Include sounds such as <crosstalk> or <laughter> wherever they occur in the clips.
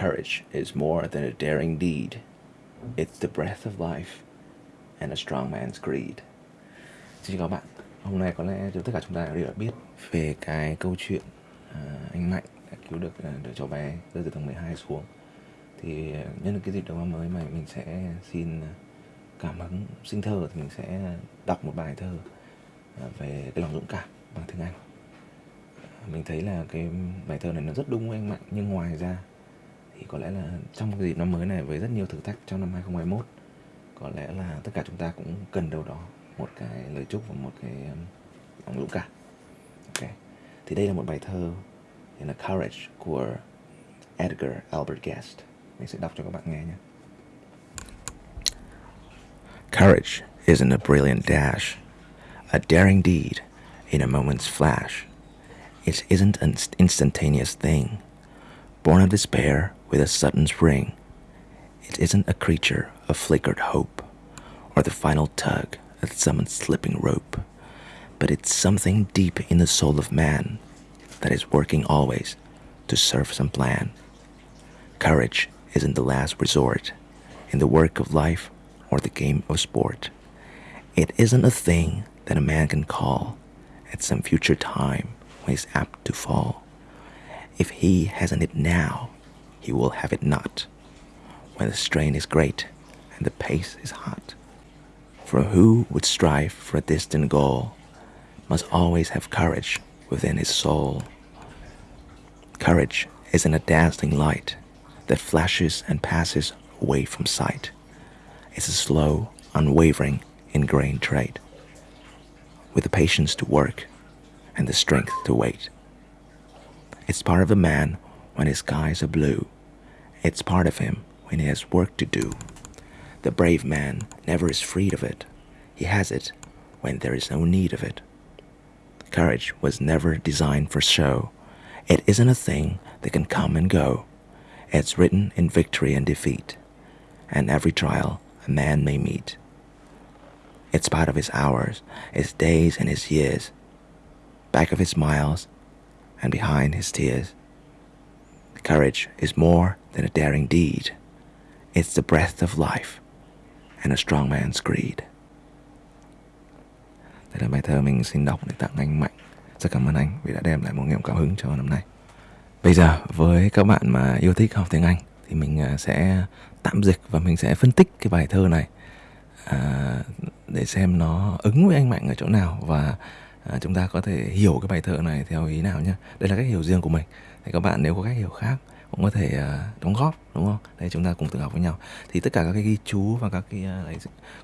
Courage is more than a daring deed. It's the breath of life and a strong man's greed. Xin chào các bạn. Hôm nay có lẽ tất cả chúng ta đều đã biết về cái câu chuyện uh, anh Mạnh đã cứu được à, đứa cháu bé rơi từ tầng 12 xuống. Thì uh, nhân cái dịp đầu năm mới này mình sẽ xin cảm hứng sinh thơ thì mình sẽ đọc một bài thơ về cái lòng dũng cảm bằng tiếng Anh. Mình thấy là cái bài thơ này nó rất đúng với anh Mạnh nhưng ngoài ra thì có lẽ là trong cái dịp năm mới này với rất nhiều thử thách trong năm 2021 có lẽ là tất cả chúng ta cũng cần đâu đó một cái lời chúc và một cái um, lòng dũng cảm. Ok thì đây là một bài thơ tên là Courage của Edgar Albert Guest. Mình sẽ đọc cho các bạn nghe nhé. Courage isn't a brilliant dash, a daring deed in a moment's flash. It isn't an instantaneous thing, born of despair with a sudden spring. It isn't a creature of flickered hope or the final tug at some slipping rope, but it's something deep in the soul of man that is working always to serve some plan. Courage isn't the last resort in the work of life or the game of sport. It isn't a thing that a man can call at some future time when he's apt to fall. If he hasn't it now, he will have it not when the strain is great and the pace is hot. For who would strive for a distant goal must always have courage within his soul. Courage isn't a dazzling light that flashes and passes away from sight. It's a slow, unwavering, ingrained trait, with the patience to work and the strength to wait. It's part of a man when his skies are blue. It's part of him when he has work to do. The brave man never is freed of it. He has it when there is no need of it. Courage was never designed for show. It isn't a thing that can come and go. It's written in victory and defeat, and every trial a man may meet. It's part of his hours, his days, and his years, back of his smiles and behind his tears. Courage is more than a daring deed. It's the breath of life and a strong man's greed. Đây là bài thơ mình xin đọc để tặng anh Mạnh. Rất cảm ơn anh vì đã đem lại một niềm cảm hứng cho năm nay. Bây giờ với các bạn mà yêu thích học tiếng Anh thì mình à, sẽ tạm dịch và mình sẽ phân tích cái bài thơ này à, để xem nó ứng với anh Mạnh ở chỗ nào và à, chúng ta có thể hiểu cái bài thơ này theo ý nào nhé. Đây là cách hiểu riêng của mình. Thì các bạn nếu có cách hiểu khác cũng có thể uh, đóng góp đúng không? Đây chúng ta cùng tự học với nhau. Thì tất cả các cái ghi chú và các cái uh, đấy,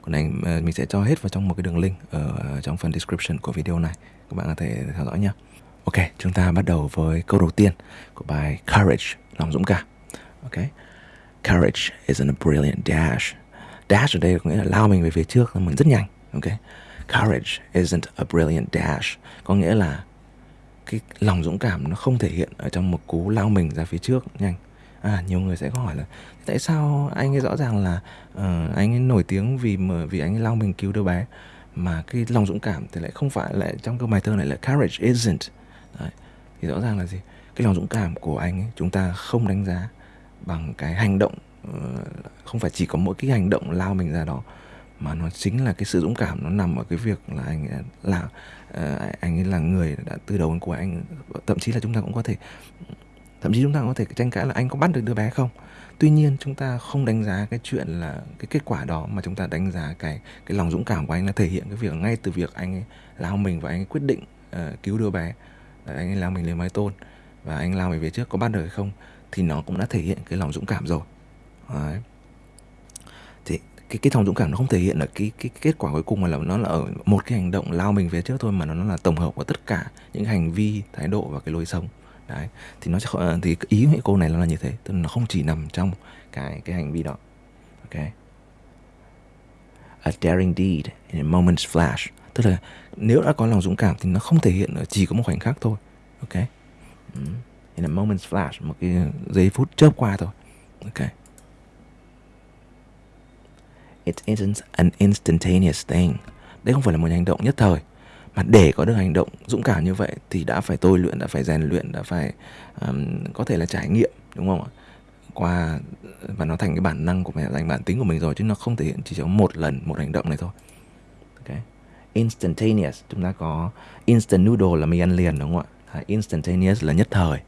của này uh, mình sẽ cho hết vào trong một cái đường link ở uh, trong phần description của video này. Các bạn có thể theo dõi nhé. Ok, chúng ta bắt đầu với câu đầu tiên của bài Courage, lòng dũng cảm. Ok. Courage is a brilliant dash. Dash ở đây có nghĩa là lao mình về phía trước, mình rất nhanh. Ok. Courage isn't a brilliant dash. Có nghĩa là cái lòng dũng cảm nó không thể hiện ở trong một cú lao mình ra phía trước nhanh. À nhiều người sẽ có hỏi là tại sao anh ấy rõ ràng là uh, anh ấy nổi tiếng vì mà vì anh ấy lao mình cứu đứa bé mà cái lòng dũng cảm thì lại không phải lại trong câu bài thơ này là courage isn't? Đấy. thì rõ ràng là gì? Cái lòng dũng cảm của anh ấy chúng ta không đánh giá bằng cái hành động uh, không phải chỉ có mỗi cái hành động lao mình ra đó mà nó chính là cái sự dũng cảm nó nằm ở cái việc là anh à, là uh, anh ấy là người đã từ đầu đến cuối anh thậm chí là chúng ta cũng có thể thậm chí chúng ta cũng có thể tranh cãi là anh có bắt được đứa bé không? Tuy nhiên chúng ta không đánh giá cái chuyện là cái kết quả đó mà chúng ta đánh giá cái cái lòng dũng cảm của anh là thể hiện cái việc ngay từ việc anh ấy lao mình và anh ấy quyết định uh, cứu đứa bé. Anh ấy lao mình lên mái tôn và anh lao về phía trước có bắt được hay không thì nó cũng đã thể hiện cái lòng dũng cảm rồi. Đấy cái cái thòng dũng cảm nó không thể hiện là cái cái kết quả cuối cùng mà là nó là ở một cái hành động lao mình về trước thôi mà nó, nó là tổng hợp của tất cả những hành vi thái độ và cái lối sống. Đấy thì nó sẽ ờ, thì ý của cô này nó là như thế tức là nó không chỉ nằm trong cái cái hành vi đó. Ok. A daring deed in a moment's flash. Tức là nếu đã có lòng dũng cảm thì nó không thể hiện ở chỉ có một khoảnh khắc thôi. Ok. Ừ. In a moment's flash một cái giây phút chớp qua thôi. Ok. It isn't an instantaneous thing. Đây không phải là một hành động nhất thời. Mà để có được hành động dũng cảm như vậy thì đã phải tôi luyện, đã phải rèn luyện, đã phải um, có thể là trải nghiệm, đúng không ạ? qua và nó thành cái bản năng của mình thành bản tính của mình rồi chứ nó không thể hiện chỉ trong một lần một hành động này thôi Okay. instantaneous chúng ta có instant noodle là mì ăn liền đúng không ạ à, instantaneous là nhất thời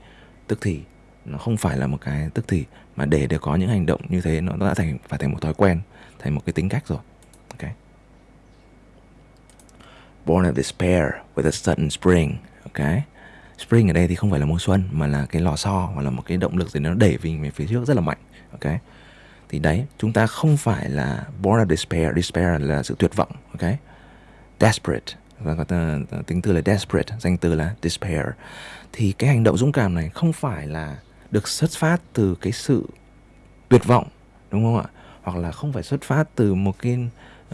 tức thì nó không phải là một cái tức thì mà để để có những hành động như thế nó đã thành phải thành một thói quen thành một cái tính cách rồi. Ok. Born of despair with a sudden spring, ok? Spring ở đây thì không phải là mùa xuân, mà là cái lò xo hoặc là một cái động lực gì nó đẩy mình về phía trước rất là mạnh, ok? Thì đấy, chúng ta không phải là born of despair despair là sự tuyệt vọng, ok? Desperate, và có tính từ là desperate, danh từ là despair. Thì cái hành động dũng cảm này không phải là được xuất phát từ cái sự tuyệt vọng, đúng không ạ? Hoặc là không phải xuất phát từ một cái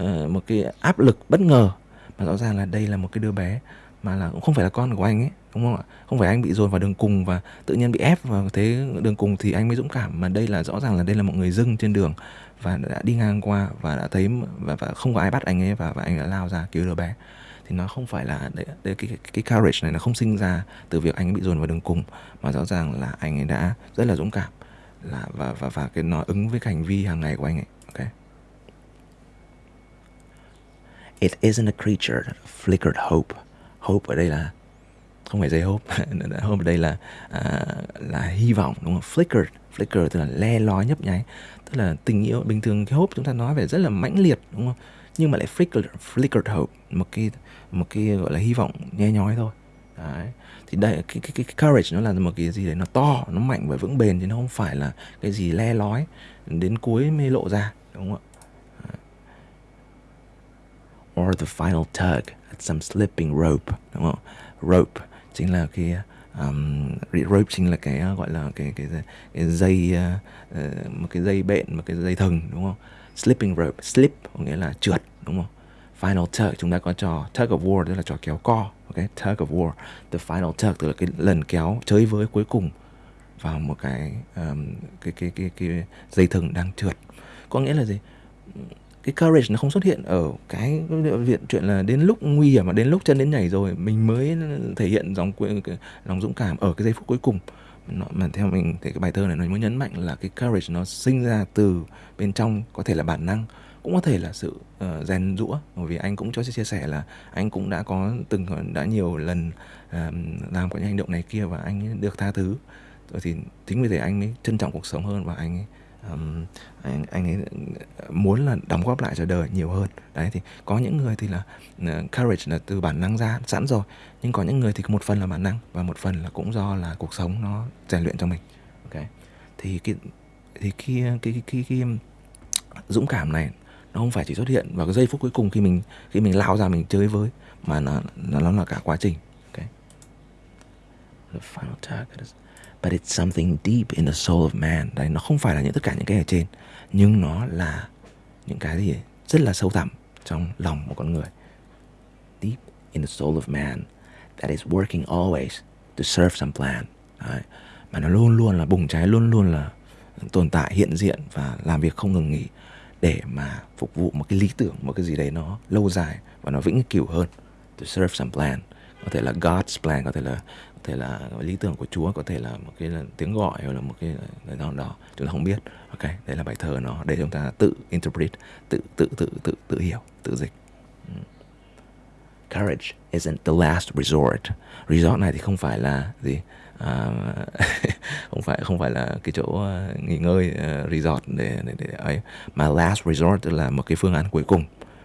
uh, một cái áp lực bất ngờ mà rõ ràng là đây là một cái đứa bé mà là cũng không phải là con của anh ấy đúng không ạ? Không phải anh bị dồn vào đường cùng và tự nhiên bị ép vào thế đường cùng thì anh mới dũng cảm mà đây là rõ ràng là đây là một người dưng trên đường và đã đi ngang qua và đã thấy và, và không có ai bắt anh ấy và, và anh đã lao ra cứu đứa bé. Thì nó không phải là đấy, đấy, cái, cái cái courage này nó không sinh ra từ việc anh bị dồn vào đường cùng mà rõ ràng là anh ấy đã rất là dũng cảm là và và và cái nó ứng với cái hành vi hàng ngày của anh ấy ok It isn't a creature that flickered hope. Hope ở đây là không phải dây hope, <laughs> hope ở đây là à, là hy vọng đúng không? Flickered, flicker tức là le lói nhấp nháy, tức là tình yêu bình thường cái hope chúng ta nói về rất là mãnh liệt đúng không? Nhưng mà lại flickered, flickered hope, một cái một cái gọi là hy vọng nhe nhói thôi. Đấy. Thì đây cái, cái, cái courage nó là một cái gì đấy nó to, nó mạnh và vững bền chứ nó không phải là cái gì le lói đến cuối mới lộ ra đúng không ạ? or the final tug at some slipping rope đúng không rope chính là cái um, rope chính là cái uh, gọi là cái cái, cái dây uh, uh, một cái dây bện một cái dây thừng đúng không slipping rope slip có nghĩa là trượt đúng không final tug chúng ta có trò tug of war tức là trò kéo co Okay, tug of war. The final tug tức là cái lần kéo chơi với cuối cùng vào một cái um, cái, cái cái cái dây thừng đang trượt. Có nghĩa là gì? Cái courage nó không xuất hiện ở cái viện chuyện là đến lúc nguy hiểm mà đến lúc chân đến nhảy rồi mình mới thể hiện dòng lòng dũng cảm ở cái giây phút cuối cùng. Nó, mà theo mình thì cái bài thơ này nó muốn nhấn mạnh là cái courage nó sinh ra từ bên trong có thể là bản năng cũng có thể là sự uh, rèn rũa bởi vì anh cũng cho chia sẻ là anh cũng đã có từng ờ, đã nhiều lần uh, làm những hành động này kia và anh được tha thứ. Rồi thì chính vì thế anh mới trân trọng cuộc sống hơn và anh ấy um, anh anh ấy muốn là đóng góp lại cho đời nhiều hơn. Đấy thì có những người thì là uh, courage là từ bản năng ra sẵn rồi. Nhưng có những người thì một phần là bản năng và một phần là cũng do là cuộc sống nó rèn luyện cho mình. Ok. Thì cái thì khi cái, cái, cái, cái dũng cảm này nó không phải chỉ xuất hiện vào cái giây phút cuối cùng khi mình khi mình lao ra mình chơi với, mà nó nó nó là cả quá trình okay. the final target is, but it's something deep in the soul of man đấy, nó không phải là những tất cả những cái ở trên, nhưng nó là những cái gì rất là sâu thẳm trong lòng một con người deep in the soul of man that is working always to serve some plan đấy. mà nó luôn luôn là bùng cháy, luôn luôn là tồn tại, hiện diện và làm việc không ngừng nghỉ để mà phục vụ một cái lý tưởng, một cái gì đấy nó lâu dài và nó vĩnh cửu hơn. To serve some plan. Có thể là God's plan, có thể là, có thể là lý tưởng của Chúa, có thể là một cái là tiếng gọi hoặc là một cái lời nào đó. Chúng ta không biết. Ok đây là bài thơ nó. Để chúng ta tự interpret, tự tự tự tự tự hiểu, tự dịch. Ừ. Courage isn't the last resort. Resort này thì không phải là gì? À, <laughs> không phải không phải là cái chỗ à, nghỉ ngơi uh, resort để, để để ấy mà last resort tức là một cái phương án cuối cùng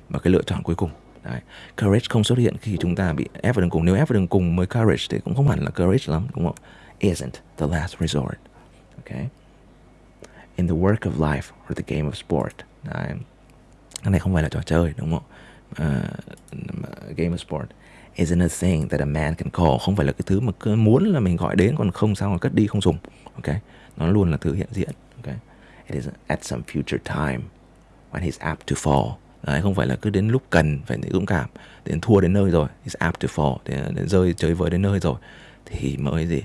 và cái lựa chọn cuối cùng Đấy. Courage không xuất hiện khi chúng ta bị ép vào đường cùng. Nếu ép vào đường cùng mới courage thì cũng không hẳn là courage lắm, đúng không? Isn't the last resort. Okay? In the work of life or the game of sport. Đấy. Cái này không phải là trò chơi, đúng không? Uh, game of sport isn't a thing that a man can call. Không phải là cái thứ mà cứ muốn là mình gọi đến còn không sao mà cất đi không dùng. Ok? Nó luôn là thứ hiện diện. Ok? It is at some future time when he's apt to fall Đấy, không phải là cứ đến lúc cần phải dũng cảm đến thua đến nơi rồi is apt to fall đến, đến rơi chơi với đến nơi rồi thì mới gì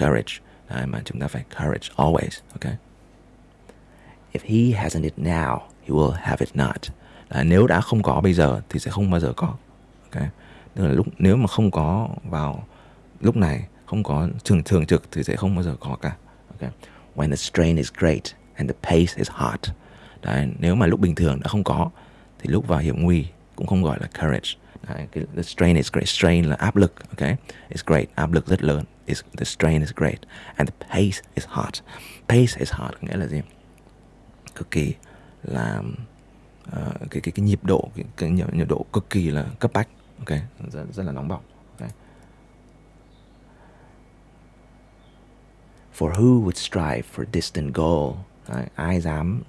courage Đấy, mà chúng ta phải courage always ok if he hasn't it now he will have it not Đấy, nếu đã không có bây giờ thì sẽ không bao giờ có ok tức là lúc nếu mà không có vào lúc này không có trường thường trực thì sẽ không bao giờ có cả okay. when the strain is great and the pace is hot. Đấy, nếu mà lúc bình thường đã không có thì lúc vào hiểm nguy cũng không gọi là courage. Đấy, cái, the strain is great. Strain là áp lực, okay? It's great, áp lực rất lớn. Is the strain is great and the pace is hot. Pace is hot nghĩa là gì? Cực kỳ là uh, cái cái cái nhịp độ cái, cái nhịp độ cực kỳ là cấp bách, ok? Rất, rất là nóng bỏng. Okay? For who would strive for distant goal? Đấy, ai dám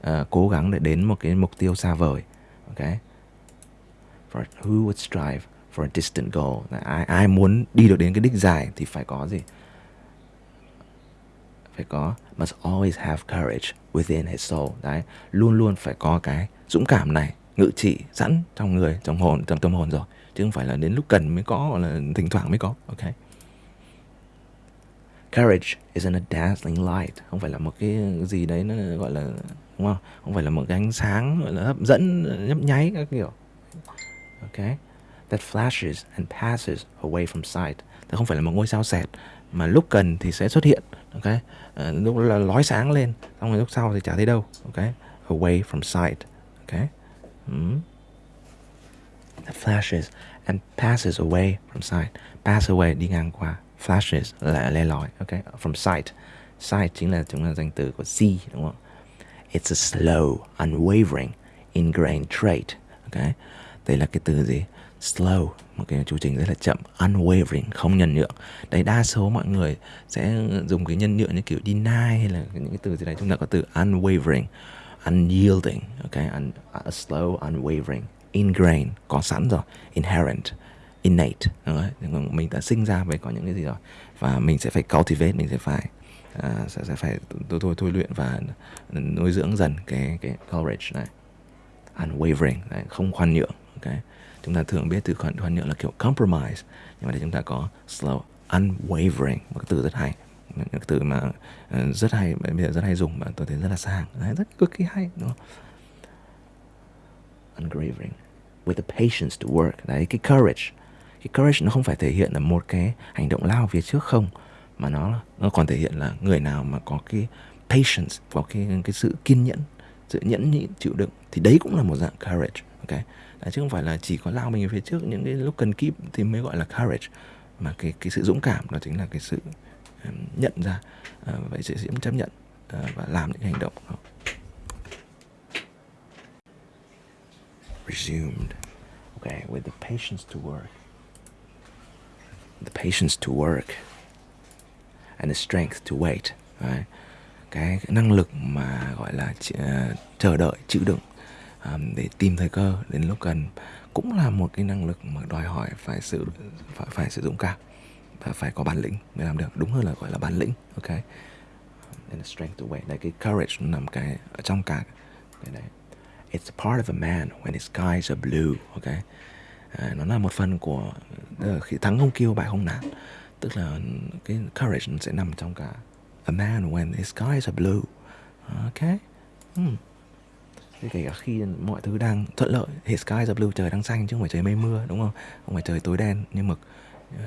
uh, cố gắng để đến một cái mục tiêu xa vời, ok? For who would strive for a distant goal? Đấy, ai ai muốn đi được đến cái đích dài thì phải có gì? Phải có must always have courage within his soul. Đấy, luôn luôn phải có cái dũng cảm này ngự trị sẵn trong người, trong hồn, trong tâm hồn rồi, chứ không phải là đến lúc cần mới có hoặc là thỉnh thoảng mới có, ok? Courage isn't a dazzling light, không phải là một cái gì đấy nó gọi là đúng không? Không phải là một cái ánh sáng gọi là hấp dẫn nhấp nháy các kiểu. Ok. That flashes and passes away from sight. nó không phải là một ngôi sao sẹt mà lúc cần thì sẽ xuất hiện, ok? À, lúc là lói sáng lên, xong rồi lúc sau thì chả thấy đâu, ok? Away from sight, ok? Hmm. That flashes and passes away from sight. Pass away, đi ngang qua flashes là le lói Okay. from sight sight chính là chúng là danh từ của see, đúng không it's a slow, unwavering, ingrained trait Okay. đây là cái từ gì slow, một cái chu trình rất là chậm unwavering, không nhân nhượng đấy, đa số mọi người sẽ dùng cái nhân nhượng như kiểu deny hay là những cái từ gì đấy chúng ta có từ unwavering unyielding okay, Un, a slow unwavering ingrained có sẵn rồi inherent innate mình đã sinh ra với có những cái gì rồi và mình sẽ phải cultivate mình sẽ phải uh, sẽ, sẽ phải tôi thôi thôi luyện và nuôi dưỡng dần cái cái courage này. Unwavering này, không khoan nhượng okay, chúng ta thường biết từ khoan, khoan nhượng là kiểu compromise nhưng mà để chúng ta có slow unwavering một cái từ rất hay những từ mà ờ, rất hay bây giờ rất hay dùng mà tôi thấy rất là sang đấy, rất cực kỳ hay đúng không? Unwavering with the patience to work. Đấy cái courage. Cái courage nó không phải thể hiện là một cái hành động lao phía trước không mà nó nó còn thể hiện là người nào mà có cái patience có cái cái sự kiên nhẫn sự nhẫn nhịn chịu đựng thì đấy cũng là một dạng courage ok? Đấy, chứ không phải là chỉ có lao mình phía trước những cái lúc cần kíp thì mới gọi là courage. Mà cái cái sự dũng cảm đó chính là cái sự nhận ra uh, vậy sự chấp nhận uh, và làm những hành động đó. resumed okay with the patience to work the patience to work and the strength to wait Đấy. Cái, năng lực mà gọi là uh, chờ đợi chịu đựng um, để tìm thời cơ đến lúc cần cũng là một cái năng lực mà đòi hỏi phải sự phải, phải sử dụng cảm và phải có bản lĩnh mới làm được. Đúng hơn là gọi là bản lĩnh ok? And the strength to wait đây cái courage nằm cái ở trong cả cái đấy. It's a part of a man when his skies are blue ok? À, nó là một phần của ờ, khi thắng không kêu bại không nản tức là cái courage sẽ nằm trong cả a man when the skies are blue ok? Hmm. Thế kể cả khi mọi thứ đang thuận lợi His skies are blue, trời đang xanh chứ không phải trời mây mưa đúng không? Không phải trời tối đen như mực.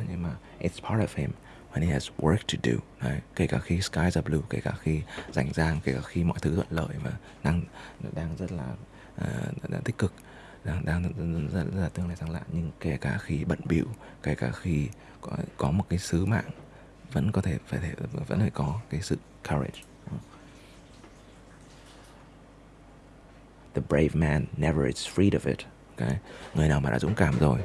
Nhưng mà it's part of him and he has work to do. Đấy, Kể cả khi skies are blue, kể cả khi rảnh rang, kể cả khi mọi thứ thuận lợi và đang đang rất là uh, tích cực đang đang rất, rất là tương lai sáng lạ nhưng kể cả khi bận bịu kể cả khi có, có một cái sứ mạng vẫn có thể phải thể vẫn phải có cái sự courage. The brave man never is freed of it. Okay? người nào mà đã dũng cảm rồi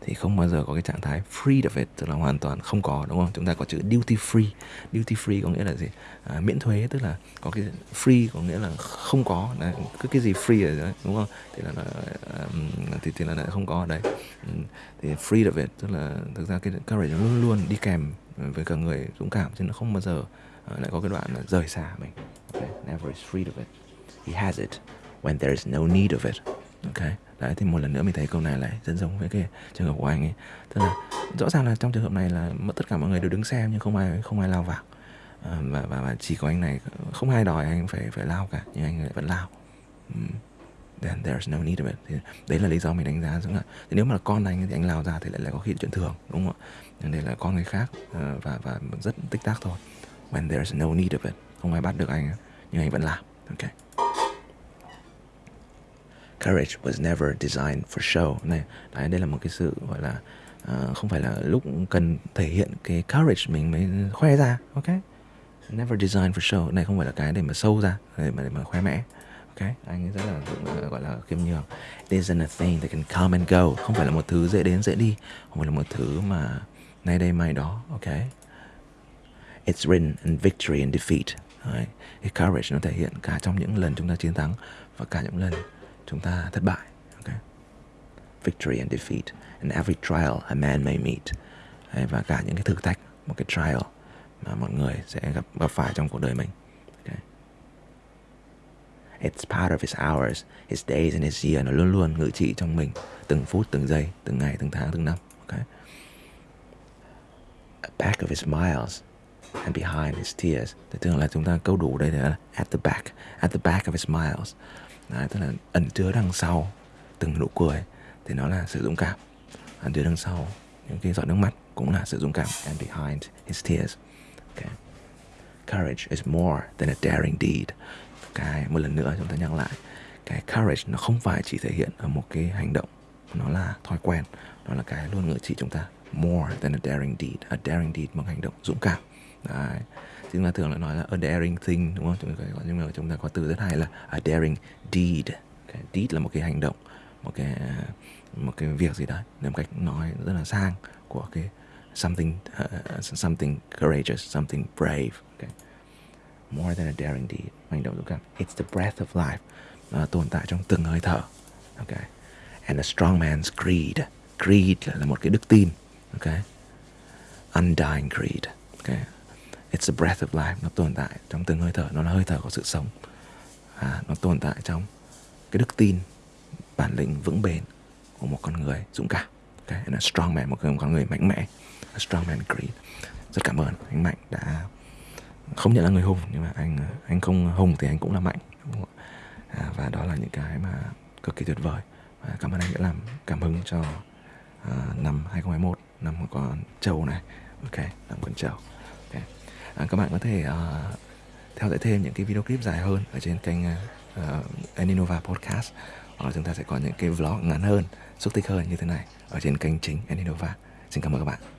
thì không bao giờ có cái trạng thái free of it tức là hoàn toàn không có đúng không? Chúng ta có chữ duty free. Duty free có nghĩa là gì? À, miễn thuế tức là có cái free có nghĩa là không có. Đấy, cứ cái gì free ở đấy đúng không? Thì là, là thì, thì là, lại không có ở đây. Thì free of it tức là thực ra cái courage luôn luôn đi kèm với cả người dũng cảm chứ nó không bao giờ à, lại có cái đoạn là rời xa mình. Okay? never is free of it he has it when there is no need of it ok. Đấy thì một lần nữa mình thấy câu này lại rất giống với cái trường hợp của anh ấy. Tức là rõ ràng là trong trường hợp này là tất cả mọi người đều đứng xem nhưng không ai không ai lao vào. À, và, và và chỉ có anh này không ai đòi anh phải phải lao cả nhưng anh lại vẫn lao. Then there's no need of it. Thì đấy là lý do mình đánh giá rằng là thì nếu mà là con anh thì anh lao ra thì lại lại có khi chuyện thường đúng không ạ? Nhưng đây là con người khác ờ, và và rất tích tác thôi. When there's no need of it không ai bắt được anh nhưng anh vẫn làm ok courage was never designed for show. Này đấy đây là một cái sự gọi là uh, không phải là lúc cần thể hiện cái courage mình mới khoe ra ok? Never designed for show. Này không phải là cái để mà sâu ra để mà để mà khoe mẽ ok? Anh ấy rất là cũng gọi là khiêm nhường. It isn't a thing that can come and go. Không phải là một thứ dễ đến dễ đi. Không phải là một thứ mà nay đây mai đó ok? It's written in victory and defeat. Đấy. cái courage nó thể hiện cả trong những lần chúng ta chiến thắng và cả những lần chúng ta thất bại Okay. victory and defeat and every trial a man may meet Đấy, và cả những cái thử thách một cái trial mà mọi người sẽ gặp gặp phải trong cuộc đời mình okay. It's part of his hours, his days and his year Nó luôn luôn ngự trị trong mình Từng phút, từng giây, từng ngày, từng tháng, từng năm okay. Back of his miles And behind his tears. Thì thường là chúng ta câu đủ đây là At the back, at the back of his smiles, Đấy, Tức là ẩn chứa đằng sau Từng nụ cười. Thì nó là sự dũng cảm. Ẩn chứa đằng sau những cái giọt nước mắt Cũng là sự dũng cảm. And behind his tears. Okay. Courage is more than a daring deed. Cái một lần nữa chúng ta nhắc lại. Cái courage nó không phải chỉ thể hiện ở một cái hành động. Nó là thói quen. Nó là cái luôn ngự trị chúng ta. More than a daring deed. A daring deed một hành động dũng cảm. Đấy. chúng ta thường lại nói là a daring thing đúng không? Chúng ta có nhưng mà chúng ta có từ rất hay là a daring deed. Okay. deed là một cái hành động một cái một cái việc gì đấy một cách nói rất là sang của cái something uh, something courageous something brave okay. More than a daring deed hành động dũng cảm. It's the breath of life uh, tồn tại trong từng hơi thở okay. And a strong man's creed creed là một cái đức tin okay. Undying creed okay it's the breath of life nó tồn tại trong từng hơi thở nó là hơi thở của sự sống. À, nó tồn tại trong cái đức tin bản lĩnh vững bền của một con người dũng cảm. Okay, and a strong man một con người mạnh mẽ. A strong man creed rất cảm ơn anh mạnh đã không nhận là người hùng nhưng mà anh anh không hùng thì anh cũng là mạnh à, và đó là những cái mà cực kỳ tuyệt vời. À, cảm ơn anh đã làm cảm hứng cho uh, năm 2021 năm của con trâu này. Ok năm con trâu à, các bạn có thể uh, theo dõi thêm những cái video clip dài hơn ở trên kênh ờ, ờ, uh, Aninova Podcast. Hoặc là chúng ta sẽ có những cái vlog ngắn hơn xúc tích hơn như thế này ở trên kênh chính Aninova xin cảm ơn các bạn.